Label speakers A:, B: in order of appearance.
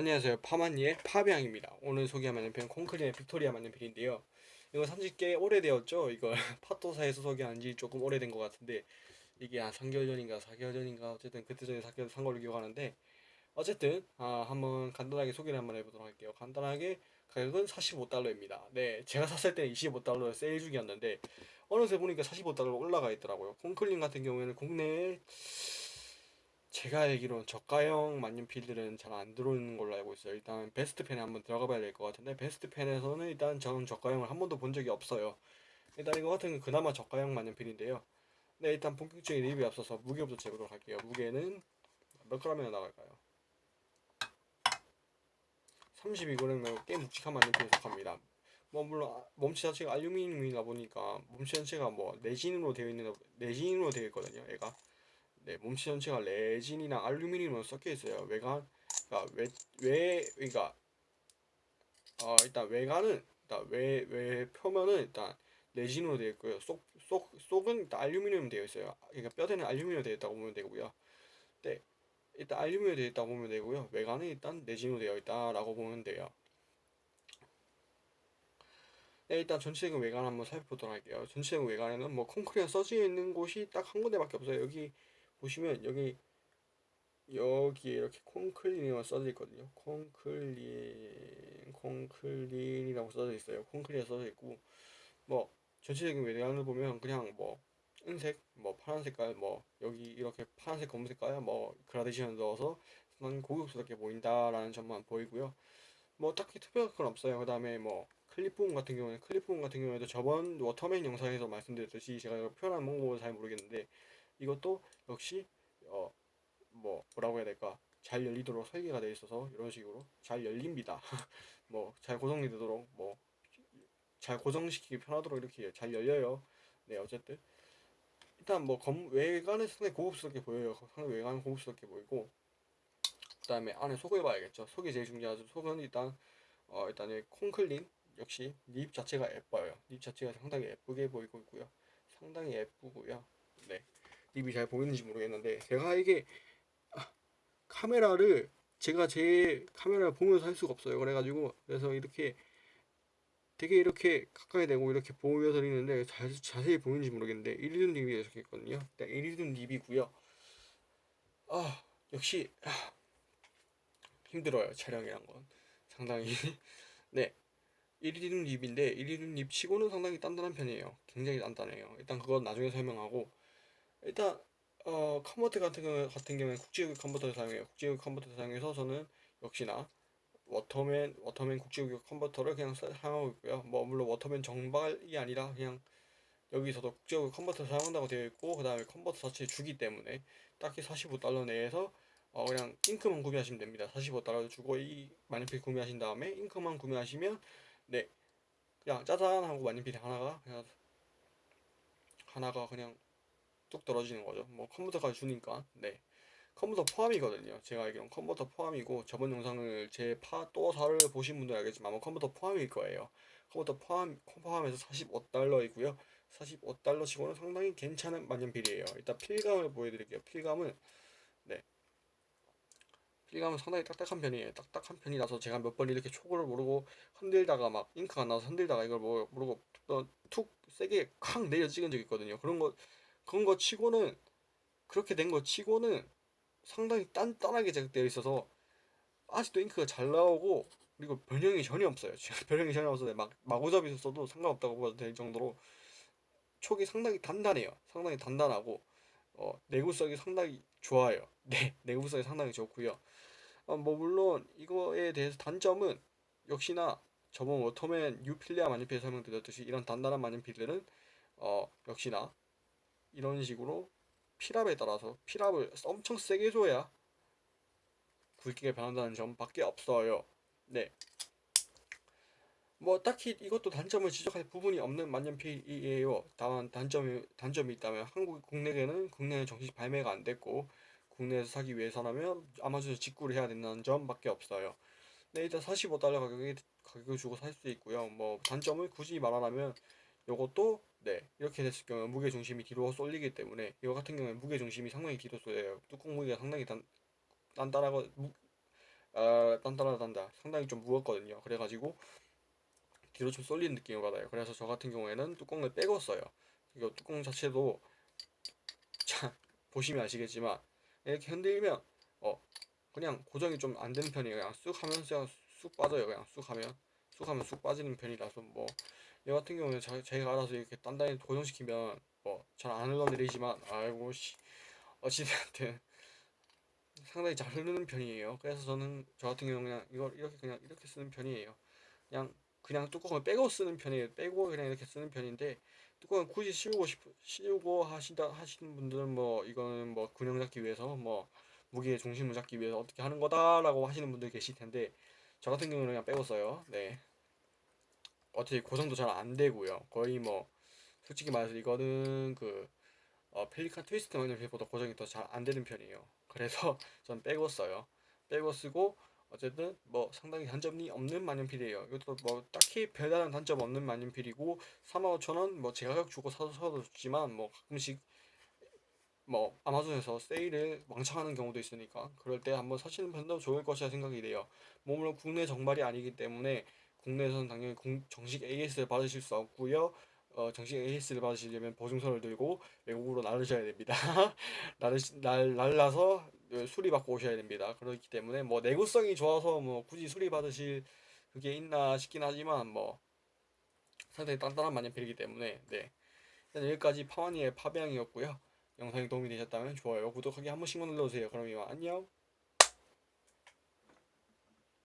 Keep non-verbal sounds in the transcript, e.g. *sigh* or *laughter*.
A: 안녕하세요. 파마니의 파비앙입니다. 오늘 소개할 만년필은 콘크리의 빅토리아 만년필인데요. 이거 산지 꽤 오래되었죠? 이거 *laughs* 파토사에서 소개한 지 조금 오래된 것 같은데 이게 한 3개월 전인가 4개월 전인가 어쨌든 그때 전에 산 걸로 기억하는데 어쨌든 아, 한번 간단하게 소개를 한번 해보도록 할게요. 간단하게 가격은 45달러입니다. 네 제가 샀을 때는 25달러 세일 중이었는데 어느새 보니까 45달러 올라가 있더라고요. 콘클린 같은 경우에는 국내에 제가 알기로는 저가형 만년필들은 잘 안 들어오는 걸로 알고 있어요. 일단 베스트펜에 한번 들어가 봐야 될 것 같은데 베스트펜에서는 일단 저는 저가형을 한 번도 본 적이 없어요. 일단 이거 같은 건 그나마 저가형 만년필인데요. 네 일단 본격적인 리뷰에 앞서서 무게부터 재보도록 할게요. 무게는 몇 g이나 나갈까요? 32g 꽤 묵직한 만년필에 속합니다. 뭐 물론 몸체 자체가 알루미늄이다 보니까 몸체 자체가 뭐 내진으로 되어 있는 내진으로 되어 있거든요. 얘가 네, 몸체 전체가 레진이나 알루미늄으로 섞여 있어요. 외관, 그러니까 외, 외, 그러니까 어, 일단 외관은 일단 외, 외 표면은 일단 레진으로 되어 있고요. 속, 속, 속은 알루미늄 되어 있어요. 그러니까 뼈대는 알루미늄 되어 있다고 보면 되고요. 네, 일단 알루미늄 되어 있다고 보면 되고요. 외관은 일단 레진으로 되어 있다라고 보면 돼요. 네, 일단 전체적인 외관 한번 살펴보도록 할게요. 전체적인 외관에는 뭐 콘크리가 써져 있는 곳이 딱 한 군데밖에 없어요. 여기 보시면 여기 여기에 이렇게 콘클린이라고 써져 있거든요. 콘클린, 콘클린이라고 써져 있어요. 콘클린이 써져 있고 뭐 전체적인 외관을 보면 그냥 뭐 은색, 뭐 파란 색깔, 뭐 여기 이렇게 파란색, 검은 색깔, 뭐 그라데이션 넣어서 상 고급스럽게 보인다라는 점만 보이고요. 뭐 딱히 특별한 건 없어요. 그 다음에 뭐 클립 부분 같은 경우에 클립 부분 같은 경우에도 저번 워터맨 영상에서 말씀드렸듯이 제가 표현한 방법을 잘 모르겠는데 이것도 역시 어 뭐 뭐라고 해야 될까 잘 열리도록 설계가 되어 있어서 이런 식으로 잘 열립니다. *laughs* 뭐 잘 고정이 되도록 뭐 잘 고정시키기 편하도록 이렇게 잘 열려요. 네 어쨌든 일단 뭐 검, 외관은 상당히 고급스럽게 보여요. 상당히 외관은 고급스럽게 보이고 그 다음에 안에 속을 봐야겠죠. 속이 제일 중요하죠. 속은 일단 어 일단 콘클린 역시 립 자체가 예뻐요. 립 자체가 상당히 예쁘게 보이고 있고요. 상당히 예쁘고요. 네. 립이 잘 보이는지 모르겠는데 제가 이게 카메라를 제가 제 카메라를 보면서 할 수가 없어요. 그래가지고 그래서 이렇게 되게 이렇게 가까이 대고 이렇게 보여서 있는데 자, 자세히 보이는지 모르겠는데 이리든 립이 적혀있거든요. 이리든 립이고요. 아 역시 아, 힘들어요 촬영이란 건. 상당히. *laughs* 네 이리듐 닙인데 이리듐 닙 치고는 상당히 단단한 편이에요. 굉장히 단단해요. 일단 그건 나중에 설명하고 일단 어 컨버터 같은 경우 같은 경우에 국제규격 컨버터를 사용해요. 국제규격 컨버터를 사용해서 저는 역시나 워터맨 워터맨 국제규격 컨버터를 그냥 사용하고 있고요. 뭐 물론 워터맨 정발이 아니라 그냥 여기서도 국제규격 컨버터 사용한다고 되어 있고 그 다음에 컨버터 자체 주기 때문에 딱히 45달러 내에서 어 그냥 잉크만 구매하시면 됩니다. 45달러 주고 이 만년필 구매하신 다음에 잉크만 구매하시면 네 그냥 짜잔 하고 만년필 하나가 그냥 하나가 그냥 뚝 떨어지는 거죠. 뭐 컨버터까지 주니까 네 컨버터 포함이거든요. 제가 알기로는 컨버터 포함이고 저번 영상을 제 파 또사를 보신 분들 알겠지만 아마 컨버터 포함일 거예요. 컴퓨터 포함 포함해서 45달러이고요. 45달러 치고는 상당히 괜찮은 만년필이에요. 일단 필감을 보여드릴게요. 필감은 네 필감은 상당히 딱딱한 편이에요. 딱딱한 편이라서 제가 몇 번 이렇게 초고를 모르고 흔들다가 막 잉크가 나서 흔들다가 이걸 모르고 툭 세게 콱 내려 찍은 적 있거든요. 그런 거 그런 거 치고는 그렇게 된 거 치고는 상당히 단단하게 제작되어 있어서 아직도 잉크가 잘 나오고 그리고 변형이 전혀 없어요. *laughs* 변형이 전혀 없어서 막 마구잡이서 써도 상관없다고 봐도 될 정도로 촉이 상당히 단단해요. 상당히 단단하고 어, 내구성이 상당히 좋아요. *laughs* 네, 내구성이 상당히 좋고요. 어, 뭐 물론 이거에 대해서 단점은 역시나 저번 워터맨 유필리아 마니필 설명드렸듯이 이런 단단한 마니필들은 어, 역시나 이런 식으로 필압에 따라서 필압을 엄청 세게 줘야 굵기가 변한다는 점밖에 없어요. 네. 뭐 딱히 이것도 단점을 지적할 부분이 없는 만년필이에요. 다만 단점이 단점이 있다면 한국 국내에는 국내에 정식 발매가 안 됐고 국내에서 사기 위해서라면 아마존에서 직구를 해야 된다는 점밖에 없어요. 네, 일단 45달러 가격에 가격을 주고 살 수 있고요. 뭐 단점을 굳이 말하자면 요것도 네 이렇게 됐을 경우 무게 중심이 뒤로 쏠리기 때문에 이거 같은 경우에 무게 중심이 상당히 뒤로 쏠려요. 뚜껑 무게가 상당히 단, 단단하고 무, 아 단단하단다. 상당히 좀 무겁거든요. 그래가지고 뒤로 좀 쏠리는 느낌을 받아요. 그래서 저 같은 경우에는 뚜껑을 빼고 써요. 이거 뚜껑 자체도 자 보시면 아시겠지만 이렇게 흔들면 어 그냥 고정이 좀 안 되는 편이에요. 그냥 쑥 하면 그냥 쑥 빠져요. 그냥 쑥 하면. 쑥 하면 쑥 빠지는 편이라서 뭐 이 같은 경우는 자, 제가 알아서 이렇게 단단히 고정시키면 뭐 잘 안 흘러내리지만 아이고 씨 어찌됐든 상당히 잘 흐르는 편이에요. 그래서 저는 저 같은 경우는 그냥 이걸 이렇게 그냥 이렇게 쓰는 편이에요. 그냥 그냥 뚜껑을 빼고 쓰는 편이에요. 빼고 그냥 이렇게 쓰는 편인데 뚜껑을 굳이 씌우고 싶 씌우고 하시다 하시는 분들은 뭐 이거는 뭐 균형 잡기 위해서 뭐 무게의 중심을 잡기 위해서 어떻게 하는 거다라고 하시는 분들 계실 텐데 저 같은 경우는 그냥 빼고 써요. 네. 어떻게 고정도 잘 안 되고요. 거의 뭐 솔직히 말해서 이거는 그 어, 펠리칸 트위스트 마이너보다 고정이 더 잘 안 되는 편이에요. 그래서 *laughs* 전 빼고 써요. 빼고 쓰고 어쨌든 뭐 상당히 단점이 없는 만년필이에요. 이것도 뭐 딱히 별다른 단점 없는 만년필이고 45,000원 뭐 제 가격 주고 사도 사도 좋지만 뭐 가끔씩 뭐 아마존에서 세일을 왕창 하는 경우도 있으니까 그럴 때 한번 사시는 편도 좋을 것이라 생각이 돼요. 뭐 물론 국내 정발이 아니기 때문에 국내에서는 당연히 공- 정식 AS를 받으실 수 없고요. 어, 정식 AS를 받으시려면 보증서를 들고 외국으로 나르셔야 됩니다. *laughs* 나르 날 날라서 수리 받고 오셔야 됩니다. 그렇기 때문에 뭐 내구성이 좋아서 뭐 굳이 수리 받으실 그게 있나 싶긴 하지만 뭐 상당히 단단한 만년필이기 때문에 네. 여기까지 파와니의 파배양이었고요. 영상이 도움이 되셨다면 좋아요, 구독하기 한 번씩만 눌러주세요. 그럼 이만 안녕.